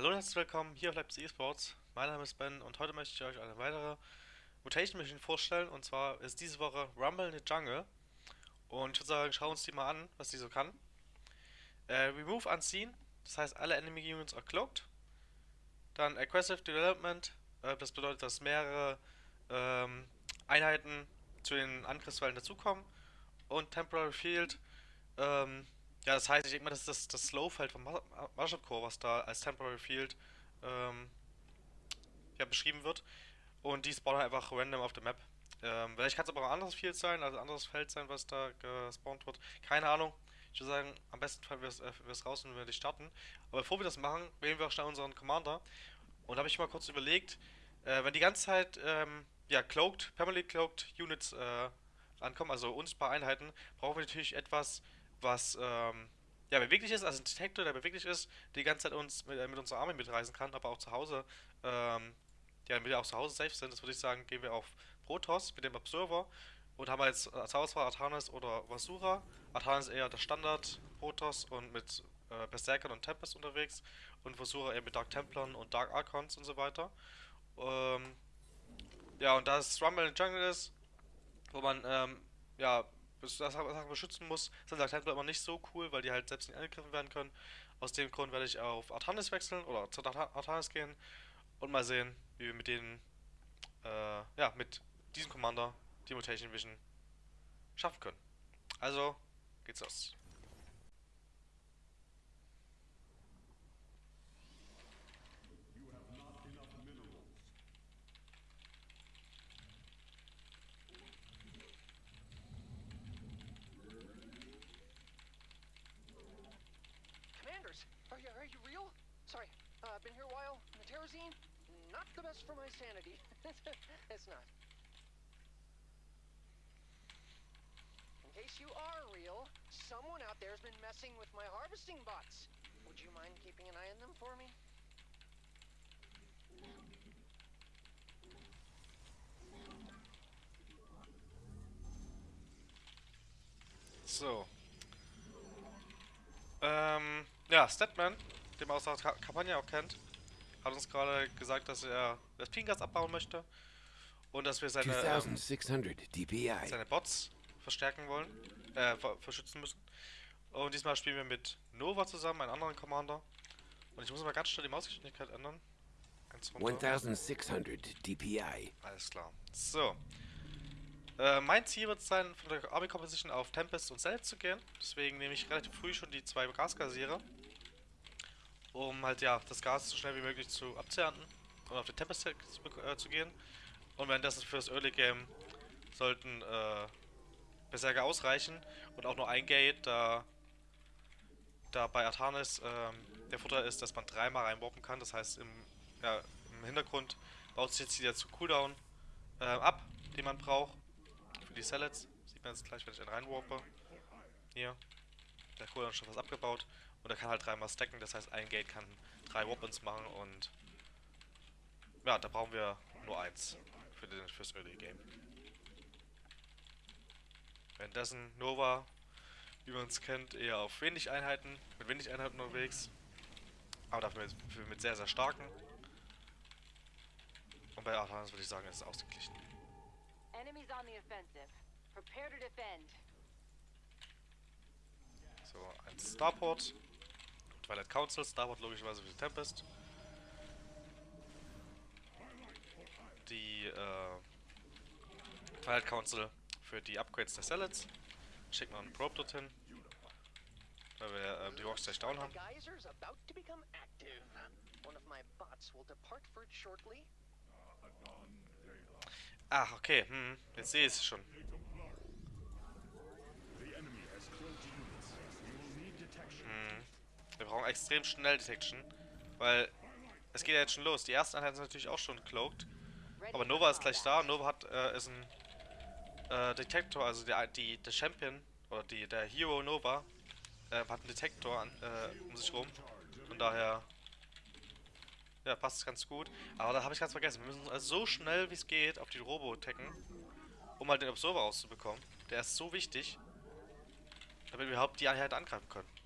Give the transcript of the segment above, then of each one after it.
Hallo und herzlich willkommen hier auf Leipzig eSports. Mein Name ist Ben und heute möchte ich euch eine weitere Mutation Mission vorstellen. Und zwar ist diese Woche Rumble in the Jungle. Und ich würde sagen, schauen wir uns die mal an, was die so kann. Äh, remove Unseen, das heißt alle Enemy Units are cloaked. Dann Aggressive Development, äh, das bedeutet, dass mehrere ähm, Einheiten zu den Angriffswellen dazukommen. Und Temporary Field, ähm, ja, das heißt, ich denke mal, das ist das, das Slow-Feld vom Marshall Core, was da als Temporary Field ähm, ja, beschrieben wird. Und die spawnen einfach random auf der Map. Ähm, vielleicht kann es aber auch ein anderes Field sein, also ein anderes Feld sein, was da gespawnt wird. Keine Ahnung. Ich würde sagen, am besten Fall wir es äh, raus, wenn wir die starten. Aber bevor wir das machen, wählen wir auch schnell unseren Commander. Und da habe ich mal kurz überlegt, äh, wenn die ganze Zeit, ähm, ja, cloaked, permanently cloaked Units äh, ankommen, also unsichtbare Einheiten, brauchen wir natürlich etwas, was ähm, ja, beweglich ist, also ein Detektor, der beweglich ist, die ganze Zeit uns mit, äh, mit unserer Armee mitreisen kann, aber auch zu Hause, ähm, ja, damit wir auch zu Hause safe sind, das würde ich sagen, gehen wir auf Protoss mit dem Observer und haben jetzt als Auswahl Artanis oder Vasura. Artanis eher der Standard Protoss und mit äh, Berserkern und Tempest unterwegs und Vasura eher mit Dark Templern und Dark Archons und so weiter. Ähm, ja, und da es Rumble in Jungle ist, wo man ähm, ja Sachen beschützen muss, sind Templar immer nicht so cool, weil die halt selbst nicht angegriffen werden können. Aus dem Grund werde ich auf Artanis wechseln oder zu Artanis gehen und mal sehen, wie wir mit denen, äh, ja, mit diesem Commander die Mutation Vision schaffen können. Also, geht's los. Terrazine, not the best for my sanity. it's not. In case you are real, someone out there's been messing with my harvesting bots. Would you mind keeping an eye on them for me? So. Ähm, ja, Statman den man aus der Kampagne auch kennt, hat uns gerade gesagt, dass er das Pingas abbauen möchte und dass wir seine, ähm, seine Bots verstärken wollen, äh, verschützen müssen. Und diesmal spielen wir mit Nova zusammen, einen anderen Commander. Und ich muss mal ganz schnell die Mausgeschwindigkeit ändern. 1600 DPI. Alles klar. So. Äh, mein Ziel wird es sein, von der Army Composition auf Tempest und Cell zu gehen. Deswegen nehme ich relativ früh schon die zwei Gaskassierer um halt ja das Gas so schnell wie möglich zu abzuernten und auf den Tempest zu, äh, zu gehen. Und währenddessen für das Early Game sollten äh, Berserker ausreichen und auch nur ein Gate, da, da bei Artanis ähm, der Vorteil ist, dass man dreimal reinwarpen kann. Das heißt, im, ja, im Hintergrund baut sich jetzt wieder zu Cooldown äh, ab, den man braucht für die Sallets. Sieht man jetzt gleich, wenn ich einen reinwarpe. Hier. Der Cooldown ist schon fast abgebaut. Und er kann halt dreimal stacken, das heißt ein Gate kann drei Weapons machen und ja, da brauchen wir nur eins für den, fürs Early Game. Währenddessen Nova, wie man es kennt, eher auf wenig Einheiten, mit wenig Einheiten unterwegs. Aber dafür mit, mit sehr, sehr starken. Und bei Artanis würde ich sagen, ist es ausgeglichen. Enemies on the offensive. Prepare to defend. So, ein Starport. Twilight Council, Starboard logischerweise für die Tempest. Die äh, Twilight Council für die Upgrades der Salads. Schicken wir einen Probe dorthin. Weil wir äh, die Rocks gleich down haben. Ach, okay, hm, jetzt sehe ich es schon. Wir brauchen extrem schnell Detection, weil es geht ja jetzt schon los. Die ersten Einheiten sind natürlich auch schon cloaked, aber Nova ist gleich da. Nova hat äh, ist ein äh, Detektor, also die, die, der Champion oder die, der Hero Nova äh, hat einen Detektor an, äh, um sich rum. Von daher ja, passt es ganz gut. Aber da habe ich ganz vergessen. Wir müssen also so schnell wie es geht auf die Robo tacken, um mal den Observer auszubekommen. Der ist so wichtig, damit wir überhaupt die Einheit angreifen können.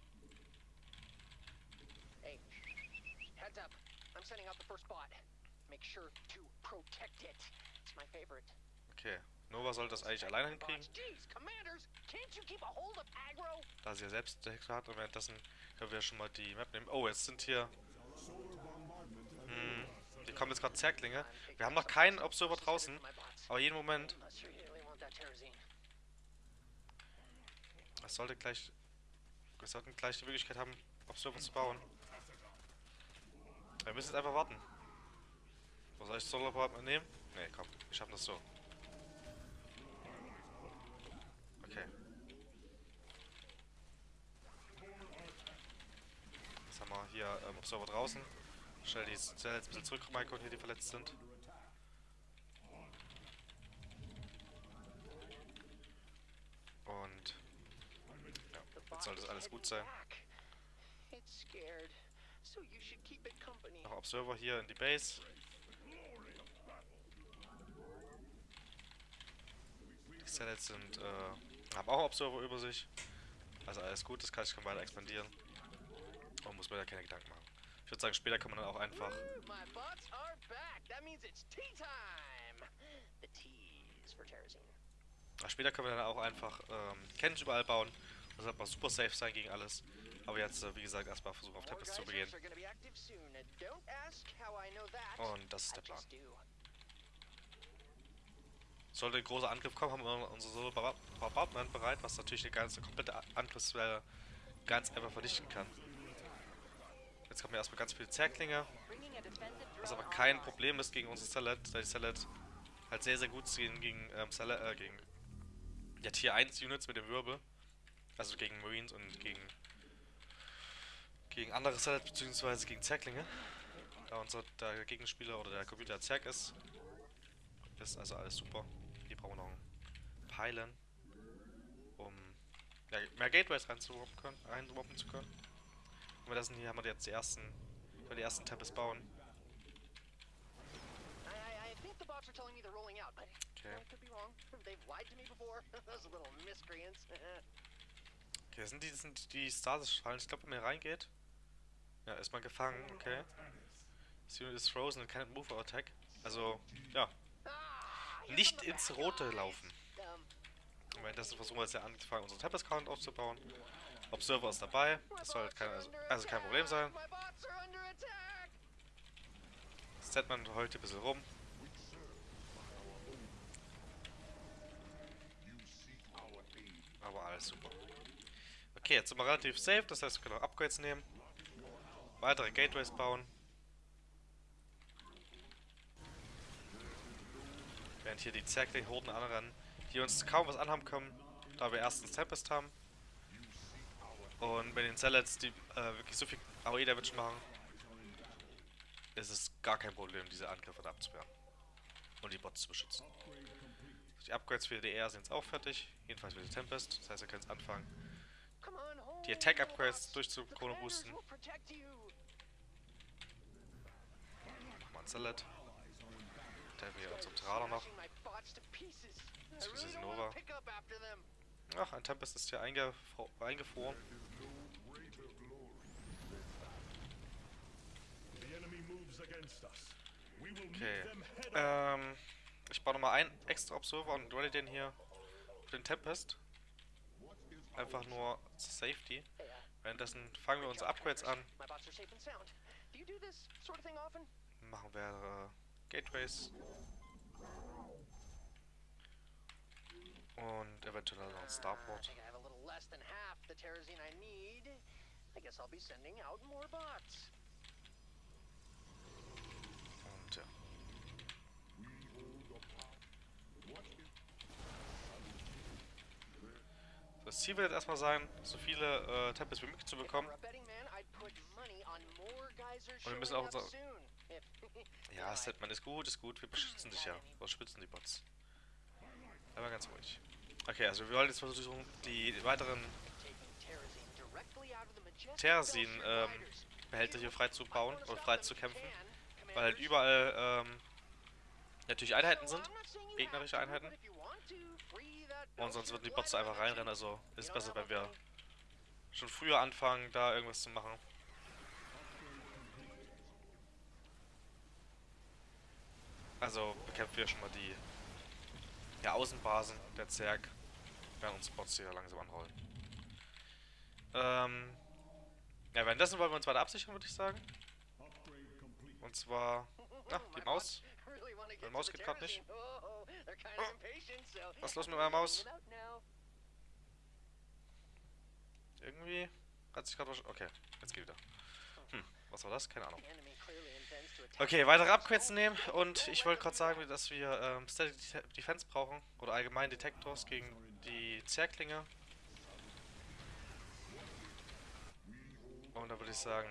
I'm sending out the first bot. Make sure to protect it. It's my favorite. Okay. Nova sollte das eigentlich alleine hinkriegen, da sie ja selbst Detektor hat. Und währenddessen können wir schon mal die Map nehmen. Oh, jetzt sind hier... Hm, hier kommen jetzt gerade Zerklinge. Wir haben noch keinen Observer draußen, aber jeden Moment... Es sollte gleich... Wir sollten gleich die Möglichkeit haben, Observer zu bauen. Wir müssen jetzt einfach warten. Was soll ich Solar Power nehmen? Ne, komm, wir schaffen das so. Okay. Jetzt haben wir hier ähm, Observer draußen. Schnell die Zelle jetzt ein bisschen zurück, Maiko, hier die verletzt sind. Und ja, jetzt is das alles gut sein. It's scared, so you should. Noch Observer hier in die Base. Die Cells sind, äh, haben auch Observer über sich. Also alles gut, das kann ich kann weiter expandieren. Und muss mir da keine Gedanken machen. Ich würde sagen, später kann man dann auch einfach. Ach, später können wir dann auch einfach ähm, Cannons überall bauen. Das wird mal super safe sein gegen alles. Aber jetzt, äh, wie gesagt, erstmal versuchen auf Tempest zu begehen. Und das ist der Plan. Sollte ein großer Angriff kommen, haben wir unsere Solo Bombardment bereit, was natürlich eine ganze komplette Angriffswelle ganz einfach vernichten kann. Jetzt kommen erstmal ganz viele Zerklinge, was aber kein. Problem ist gegen unsere Salet, da die Salet halt sehr, sehr gut gegen, gegen, ähm, Salet, äh, gegen ja, Tier 1 Units mit dem Wirbel. Also gegen Marines und gegen gegen andere Salet beziehungsweise gegen Zerklinge. Da unser der Gegenspieler oder der Computer Zerg ist. Ist also alles super. Hier brauchen wir noch einen Pylon, um ja, mehr Gateways reinzuwappen können, reinwappen zu können. Und wir lassen hier haben wir jetzt die ersten, die ersten Tempest bauen. I, I, I think the bots are telling me they're rolling out, but Okay. Okay, das sind die, das sind die Stasis-Fallen. Ich glaube, wenn man hier reingeht. Ja, ist man gefangen, okay. Das Unit is frozen and can't move or attack. Also, ja, nicht ins Rote laufen. Und währenddessen versuchen wir jetzt ja angefangen, unseren Tempest-Count aufzubauen. Observer ist dabei. Das soll halt kein, also, also kein Problem sein. Setman heult hier ein bisschen rum. Aber alles super. Okay, jetzt sind wir relativ safe, das heißt, wir können auch Upgrades nehmen. Weitere Gateways bauen. Während hier die Zerkling-Horden anrennen, die uns kaum was anhaben können, da wir erstens Tempest haben. Und bei den Zealots, die äh, wirklich so viel AOE-Damage machen, ist es gar kein Problem, diese Angriffe abzuwehren. Und die Bots zu beschützen. Die Upgrades für die DR sind jetzt auch fertig. Jedenfalls für die Tempest. Das heißt, ihr könnt jetzt anfangen, die Attack little Upgrades bots. The durchzuchrono commanders boosten. will protect you. Machen wir ein Salad. Der wir unsere Terraner noch. Don't Nova. Ach, ein Tempest ist hier eingefro eingefroren. Okay. Ähm, ich baue nochmal einen extra Observer und ready den hier für den Tempest. Einfach nur zur Safety. Währenddessen fangen wir unsere Upgrades an. Machen wir äh, Gateways. Und eventuell noch ein Starport. I guess I'll be sending out more bots. Und ja. Das Ziel wird jetzt erstmal sein, so viele äh, Tempest wie möglich zu bekommen. Und wir müssen auch unser- Ja, Setman ist gut, ist gut, wir beschützen dich ja. Wir beschützen die Bots. Aber ganz ruhig. Okay, also wir wollen jetzt versuchen, die weiteren Belcher ähm, gliders. Behälter hier frei zu I bauen wanna oder stop frei them zu if you kämpfen. can, Weil halt überall ähm, natürlich Einheiten sind. Gegnerische Einheiten. Und sonst würden die Bots einfach reinrennen. Also ist besser, wenn wir schon früher anfangen, da irgendwas zu machen. Also bekämpfen wir schon mal die ja, Außenbasen der Zerg, während uns Bots hier langsam anrollen. Ähm, ja, währenddessen wollen wir uns weiter absichern, würde ich sagen. Und zwar, na, die Maus. Meine to Maus geht grad nicht. Oh, Was ist los mit meiner Maus? Irgendwie hat sich gerade was... Okay, jetzt geht wieder. Hm, was war das? Keine Ahnung. Okay, weitere Upgrades nehmen und ich wollte gerade sagen, dass wir ähm, Static Def- Defense brauchen oder allgemein Detektors gegen die Zerklinge. Und da würde ich sagen,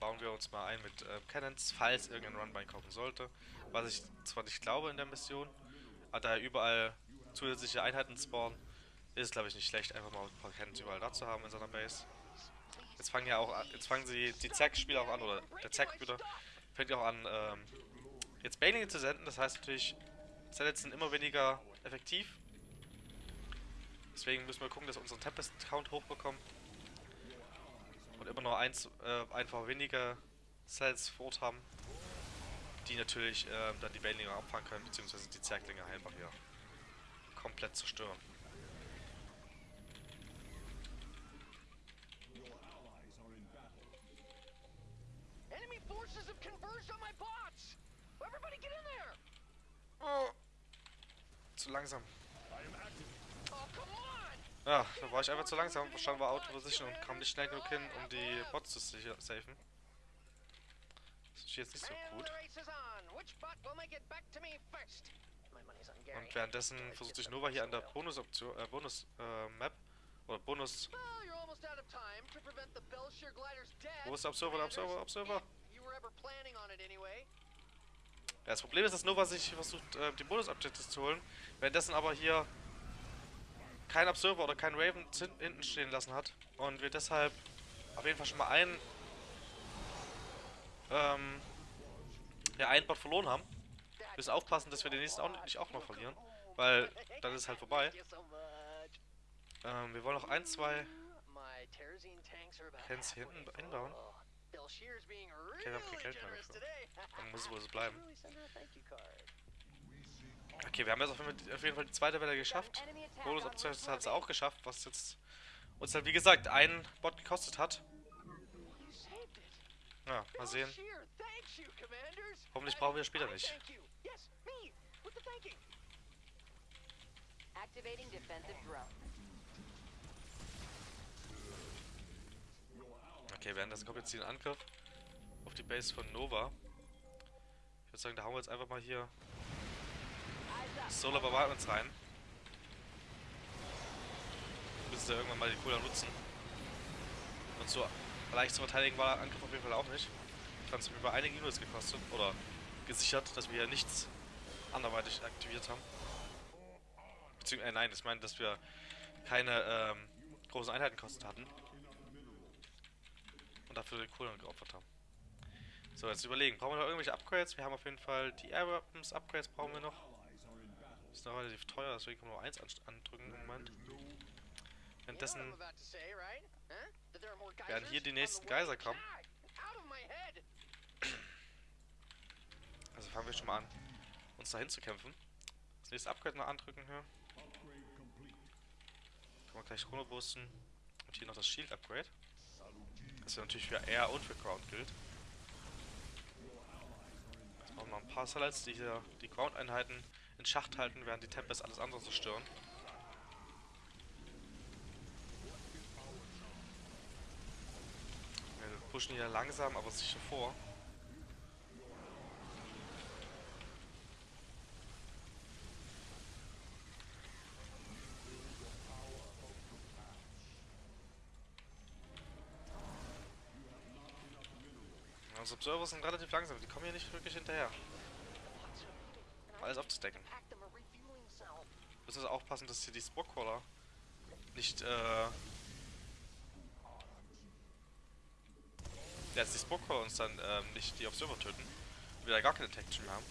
bauen wir uns mal ein mit äh, Cannons, falls irgendein Run reinkommen sollte. Was ich zwar nicht glaube in der Mission, aber da überall zusätzliche Einheiten spawnen, ist es glaube ich nicht schlecht, einfach mal ein paar Cannons überall da zu haben in seiner Base. Jetzt fangen ja auch an, jetzt fangen sie die Zack-Spieler auch an, oder der Zack-Spieler fängt auch an, ähm, jetzt Bailinge zu senden. Das heißt natürlich, Zellets sind immer weniger effektiv. Deswegen müssen wir gucken, dass wir unseren Tempest-Count hochbekommen. Und immer noch eins, äh, einfach weniger Cells vor Ort haben. Die natürlich ähm, dann die Bailinge abfangen können, beziehungsweise die Zerglinge einfach hier komplett zerstören. Enemy forces have converged on my bots. Everybody get in there. Oh. Zu langsam. Oh. Ja, da war ich einfach zu langsam, stand war Auto Position und kam nicht schnell genug hin, um die Bots zu safen. Ist jetzt nicht so gut. Und währenddessen versucht sich Nova hier an der Bonusoption, äh, Bonus äh, oder Bonus. Wo ist der Observer, der Observer. Observer? Ja, das Problem ist, dass Nova sich versucht, äh, die Bonus-Objectives zu holen, währenddessen aber hier kein Observer oder kein Raven hinten stehen lassen hat und wir deshalb auf jeden Fall schon mal einen ähm, ja, einen Bot verloren haben. Wir müssen aufpassen, dass wir den nächsten auch nicht auch noch verlieren, weil dann ist es halt vorbei. Ähm, wir wollen noch ein, zwei Cans hier hinten einbauen. Being wir haben kein Geld mehr dafür. Dann muss es wohl so bleiben. Okay, wir haben jetzt auf jeden Fall, die zweite Welle geschafft. Bonus Objectives hat es auch geschafft, was jetzt uns halt wie gesagt einen Bot gekostet hat. Ja, mal sehen. Hoffentlich brauchen wir später nicht. Activating defensive drone. Okay, währenddessen kommt jetzt hier ein Angriff auf die Base von Nova. Ich würde sagen, da hauen wir jetzt einfach mal hier Solar Bombardments rein. Müssen sie irgendwann mal die Cooldown nutzen. Und so leicht zu verteidigen war der Angriff auf jeden Fall auch nicht. Hat uns über einige Units gekostet oder gesichert, dass wir hier nichts anderweitig aktiviert haben. Beziehungsweise, äh, nein, ich meine, dass wir keine ähm, großen Einheiten gekostet hatten. Und dafür den Cooldown geopfert haben. So, jetzt überlegen, brauchen wir noch irgendwelche Upgrades? Wir haben auf jeden Fall die Air Weapons Upgrades brauchen wir noch. Ist noch relativ teuer, deswegen können wir nur eins an- andrücken im Moment. Währenddessen Werden hier die nächsten? Geiser kommen. Also fangen wir schon mal an, uns dahin zu kämpfen. Das nächste Upgrade noch andrücken hier. Können wir gleich runterboosten. Und hier noch das Shield Upgrade. Das ja natürlich für Air und für Ground gilt. Jetzt brauchen wir noch ein paar Satellites, die hier die Ground-Einheiten in Schacht halten, während die Tempest alles andere zerstören. Wir pushen hier langsam, aber sicher vor. Unsere Observer sind relativ langsam, die kommen hier nicht wirklich hinterher. Alles aufzudecken. Müssen wir aufpassen, dass hier die Spockcrawler nicht, äh... Dass die Spockcrawler uns dann ähm, nicht die Observer töten. Und wir da gar keine Detection mehr haben.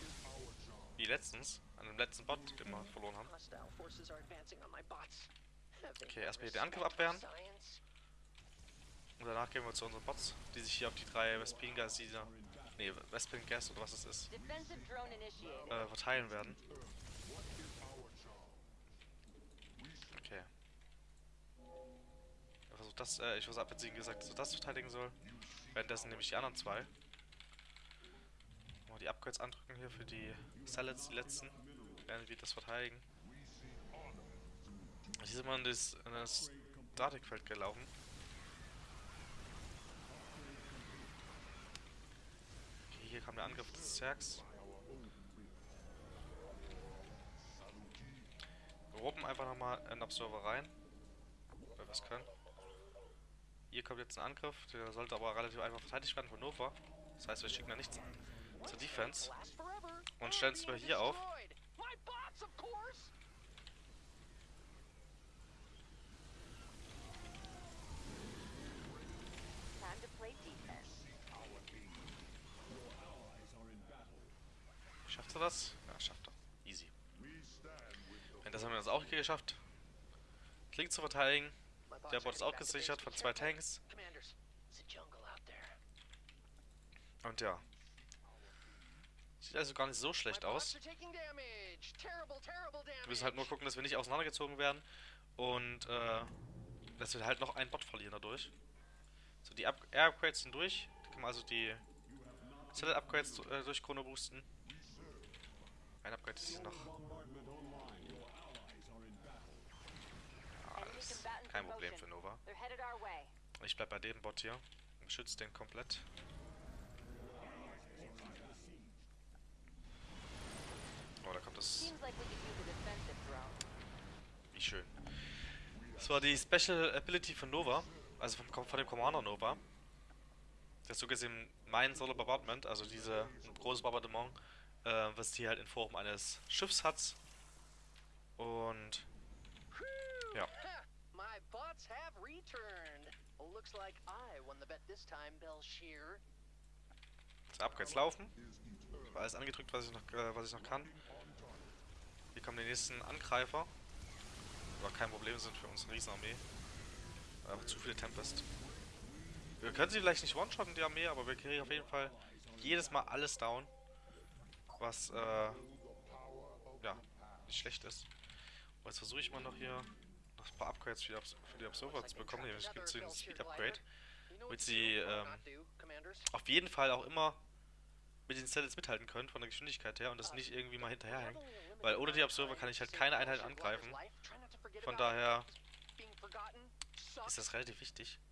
Wie letztens, an dem letzten Bot, den wir verloren haben. Okay, erstmal hier den Angriff abwehren. Und danach gehen wir zu unseren Bots, die sich hier auf die drei Vespin die da. Ne, nee, Westpin Gas oder was es ist, äh, verteilen werden. Okay. Er versucht das, äh, ich versuche abwärts gesagt, dass er das verteidigen soll. Währenddessen nehme ich die anderen zwei. Mal die Upgrades andrücken hier für die Salads, die letzten. Werden wir das verteidigen. Hier sind wir in das, das Statikfeld gelaufen. Okay, hier kam der Angriff des Zergs. Wir roben einfach nochmal in Observer rein. Weil wir es können. Hier kommt jetzt ein Angriff, der sollte aber relativ einfach verteidigt werden von Nova. Das heißt, wir schicken da nichts zur Defense. Und stellen es mal hier auf. Schafft er das? Ja, schafft er. Easy. Das haben wir das auch hier geschafft. Klingt zu verteidigen. Der Bot ist auch gesichert von zwei. Tanks. Und ja. Sieht also gar nicht so schlecht aus. Wir müssen halt nur gucken, dass wir nicht auseinandergezogen werden. Und äh, dass wir halt noch einen Bot verlieren dadurch. So, die Up Air Upgrades sind durch. Da kann man also die Select Upgrades äh, durch Chrono boosten. Ein Upgrade ist hier noch. Ja, combatants kein in Problem für Nova. Ich bleib bei dem Bot hier und schütze den komplett. Oh, da kommt das. Wie schön. Das war die Special Ability von Nova, also vom, von dem Commander Nova. Das ist so gesehen mein Solo Bombardment, also diese ein großes Bombardement, äh, was die halt in Form eines Schiffs hat. Und. Ja. Ha, My bots have returned. Looks like I won the bet this time, Belshear. das Upgrades laufen. Ich habe alles angedrückt, was ich noch, äh, was ich noch kann. Hier kommen die nächsten Angreifer. Aber kein Problem sind für unsere Riesenarmee. Einfach zu viele Tempest. Wir können sie vielleicht nicht one-shotten, die Armee, aber wir kriegen auf jeden Fall jedes Mal alles down. Was, äh, ja, nicht schlecht ist. Und jetzt versuche ich mal noch hier ein paar Upgrades für die, Abs für die Observer zu bekommen. Nämlich gibt es hier einen Speed Upgrade. You know Mit what to sie, ähm. Auf jeden Fall auch immer mit den Cells mithalten können, von der Geschwindigkeit her, und das nicht irgendwie mal hinterherhängen. Weil ohne die Observer kann ich halt keine Einheit angreifen. Von daher ist das relativ wichtig.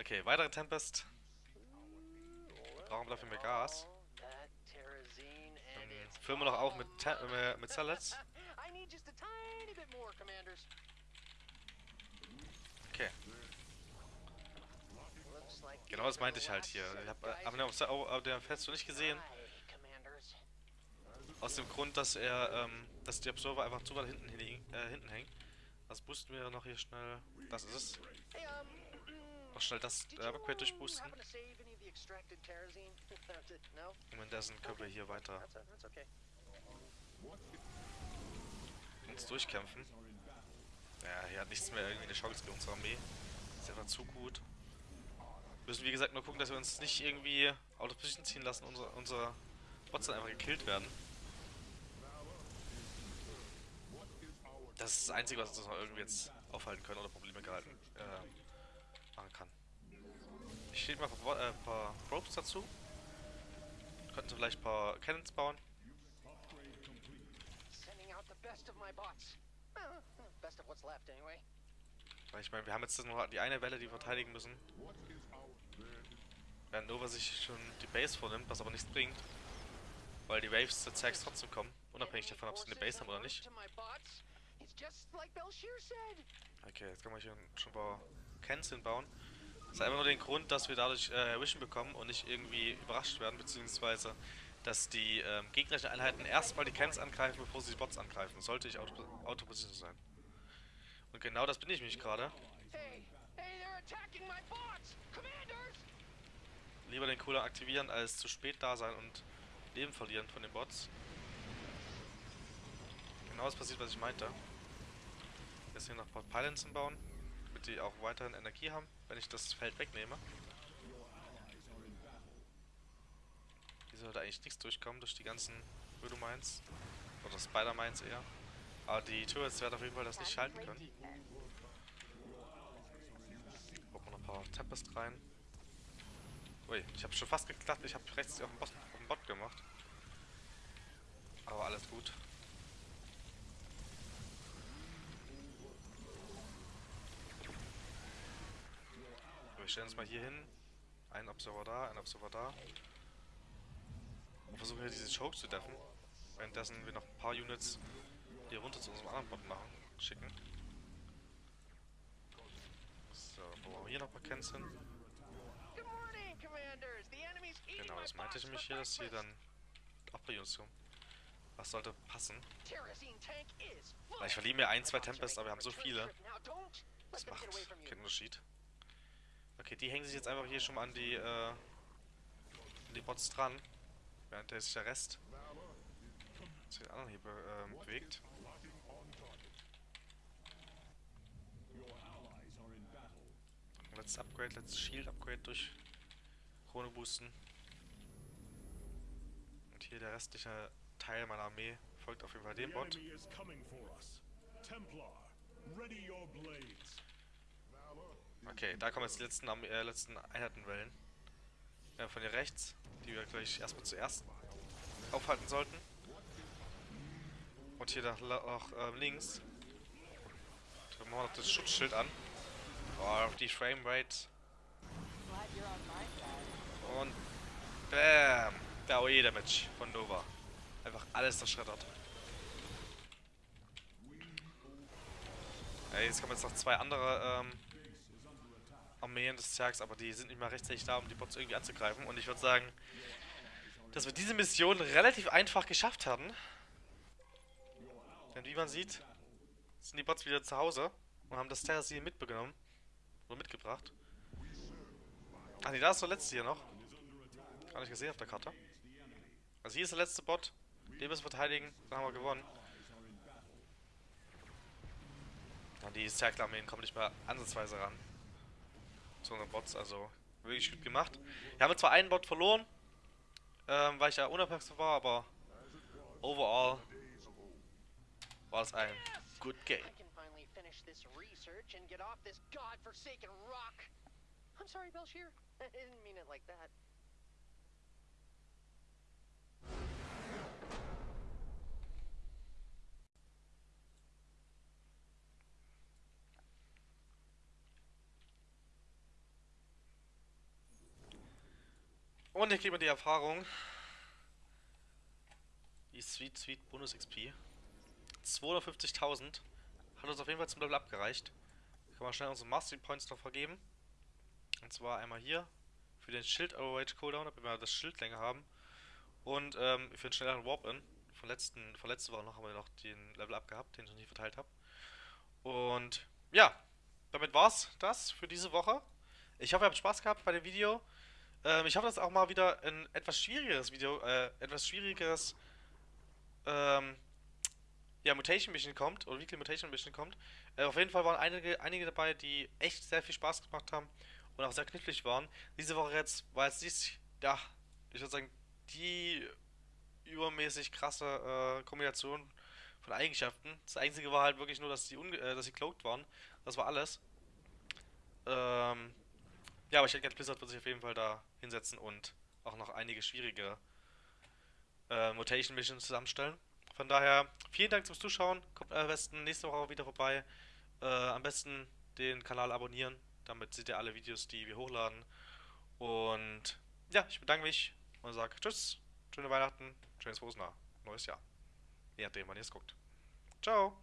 Okay, weitere Tempest. Brauchen wir dafür mehr Gas. That Terrazine and Dann its füllen wir noch auf mit, äh, mit Salads. Okay, genau das meinte ich halt hier. Ich hab, äh, aber auf, der- auf der Fest nicht gesehen. Aus dem Grund, dass er, ähm, dass die Observer einfach zu weit hinten, hin, äh, hinten hängen. Das boosten wir noch hier schnell. Das ist es. Mm, Noch schnell das äh, Upgrade durchboosten. Und währenddessen können wir hier weiter uns durchkämpfen. Ja, hier hat nichts mehr irgendwie eine Chance gegen unsere Armee. Ist einfach zu gut. Wir müssen wie gesagt nur gucken, dass wir uns nicht irgendwie out of position ziehen lassen, unsere, unsere Bots dann einfach gekillt werden. Das ist das Einzige, was uns noch irgendwie jetzt aufhalten können oder Probleme gehalten äh. Ich stehe mal ein paar, äh, paar Ropes dazu. Könnten sie vielleicht ein paar Cannons bauen. Ich meine, wir haben jetzt noch die eine Welle, die wir verteidigen müssen. Während Nova sich schon die Base vornimmt, was aber nichts bringt. Weil die Waves der Zags trotzdem kommen, unabhängig davon, ob sie eine Base haben oder nicht. Okay, jetzt können wir hier schon ein paar Cans hinbauen. Das hat einfach nur den Grund, dass wir dadurch äh, Vision bekommen und nicht irgendwie überrascht werden, beziehungsweise dass die ähm, gegnerischen Einheiten erstmal die Cans angreifen, bevor sie die Bots angreifen. Sollte ich Auto- Auto-Position sein. Und genau das bin ich mich gerade. Lieber den Cooler aktivieren, als zu spät da sein und Leben verlieren von den Bots. Genau das passiert, was ich meinte. Jetzt hier noch paar Pylons bauen, damit die auch weiterhin Energie haben, wenn ich das Feld wegnehme. Hier sollte eigentlich nichts durchkommen durch die ganzen Mines. Oder Spider-Mines eher. Aber die Turrets werden auf jeden Fall das nicht halten können. Gucken wir noch ein paar Tempest rein. Ui, ich habe schon fast geklappt. Ich habe rechts auf den, Bot, auf den Bot gemacht. Aber alles gut. So, wir stellen uns mal hier hin. Ein Observer da, ein Observer da. Und versuchen hier diese Choke zu deffen. Währenddessen wir noch ein paar Units hier runter zu unserem anderen Bot machen, schicken. So, bauen wir hier noch commanders. The enemy's eating Genau, das meinte ich nämlich hier, dass hier dann auch bei uns kommen. Was sollte passen? Weil ich verliere mir ein, zwei I thought you Tempest, made aber wir haben so viele. Das macht keinen Unterschied. Okay, die hängen sich jetzt einfach hier schon mal an die, äh, an die Bots dran. Während der sich der Rest zu den anderen hier be ähm, bewegt. Letztes Upgrade, letztes Shield Upgrade durch Krone boosten. Und hier der restliche Teil meiner Armee folgt auf jeden Fall dem Bot. Templar, ready your blades. Okay, da kommen jetzt die letzten, äh, letzten Einheitenwellen. Ja, von hier rechts, die wir gleich erstmal zuerst aufhalten sollten. Und hier nach, nach ähm, links. Dann machen wir noch das Schutzschild an. Oh, die Framerate. Und BAM! Der OE Damage von Nova. Einfach alles zerschreddert. Ja, jetzt kommen jetzt noch zwei andere ähm, Armeen des Zergs, aber die sind nicht mal rechtzeitig da, um die Bots irgendwie anzugreifen. Und ich würde sagen, dass wir diese Mission relativ einfach geschafft haben. Denn wie man sieht, sind die Bots wieder zu Hause und haben das Terrasil mitbekommen. Oder mitgebracht. Ach nee, da ist der letzte hier noch. Gar nicht gesehen auf der Karte. Also hier ist der letzte Bot. Den müssen wir verteidigen. Dann haben wir gewonnen. Ja, die Zerkler-Armeen kommen nicht mehr ansatzweise ran. Zu unseren Bots, also wirklich gut gemacht. Wir haben zwar einen Bot verloren, ähm, weil ich ja unaufmerksam war, aber overall war es ein good game. I'm sorry, Belshir. I didn't mean it like that. Und hier kriegen wir die Erfahrung. Die Sweet Sweet Bonus XP. 250.000. Hat uns auf jeden Fall zum Level abgereicht. Kann man schnell unsere Mastery Points noch vergeben. Und zwar einmal hier für den Schild Overrage Cooldown, damit wir das Schild länger haben. Und ähm, für den schnelleren Warp-In. Von, von letzter Woche noch haben wir noch den Level up gehabt, den ich noch nicht verteilt habe. Und ja, damit war's das für diese Woche. Ich hoffe, ihr habt Spaß gehabt bei dem Video. Ähm, ich hoffe, dass auch mal wieder ein etwas schwierigeres Video, äh, etwas schwierigeres, ähm, ja, Mutation Mission kommt, oder Weekly Mutation Mission kommt. Äh, auf jeden Fall waren einige, einige dabei, die echt sehr viel Spaß gemacht haben und auch sehr knifflig waren. Diese Woche jetzt war jetzt nicht, ja, ich würde sagen, die übermäßig krasse äh, Kombination von Eigenschaften. Das einzige war halt wirklich nur, dass sie, unge äh, dass sie cloaked waren. Das war alles. Ähm, ja, aber ich denke, Blizzard wird sich auf jeden Fall da hinsetzen und auch noch einige schwierige äh, Mutation Missions zusammenstellen. Von daher, vielen Dank fürs Zuschauen. Kommt am besten nächste Woche auch wieder vorbei. Äh, am besten den Kanal abonnieren. Damit seht ihr alle Videos, die wir hochladen. Und ja, ich bedanke mich und sage Tschüss, schöne Weihnachten, schönes frohes neues Jahr. Je nachdem, wann ihr es guckt. Ciao.